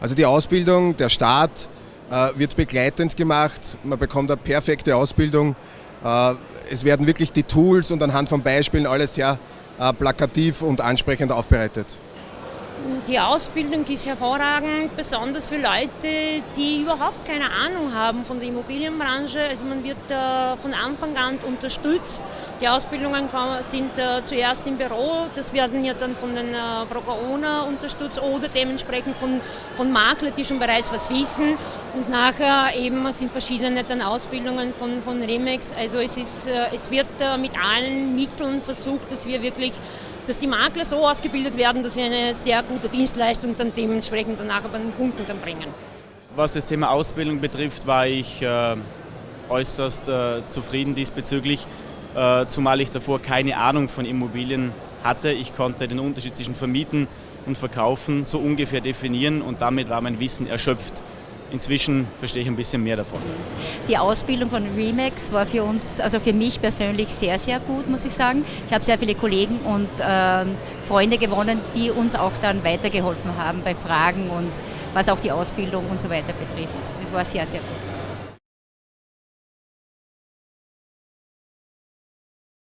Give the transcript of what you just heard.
Also die Ausbildung, der Start äh, wird begleitend gemacht, man bekommt eine perfekte Ausbildung. Äh, es werden wirklich die Tools und anhand von Beispielen alles sehr äh, plakativ und ansprechend aufbereitet. Die Ausbildung ist hervorragend, besonders für Leute, die überhaupt keine Ahnung haben von der Immobilienbranche. Also man wird äh, von Anfang an unterstützt. Die Ausbildungen sind äh, zuerst im Büro, das werden ja dann von den äh, Procaona unterstützt oder dementsprechend von, von Maklern, die schon bereits was wissen. Und nachher eben sind verschiedene dann Ausbildungen von, von Remex. Also es, ist, es wird mit allen Mitteln versucht, dass wir wirklich dass die Makler so ausgebildet werden, dass wir eine sehr gute Dienstleistung dann dementsprechend danach bei den Kunden dann bringen. Was das Thema Ausbildung betrifft, war ich äh, äußerst äh, zufrieden diesbezüglich, äh, zumal ich davor keine Ahnung von Immobilien hatte. Ich konnte den Unterschied zwischen Vermieten und Verkaufen so ungefähr definieren und damit war mein Wissen erschöpft. Inzwischen verstehe ich ein bisschen mehr davon. Die Ausbildung von Remax war für uns, also für mich persönlich sehr, sehr gut, muss ich sagen. Ich habe sehr viele Kollegen und äh, Freunde gewonnen, die uns auch dann weitergeholfen haben bei Fragen und was auch die Ausbildung und so weiter betrifft. Das war sehr, sehr gut.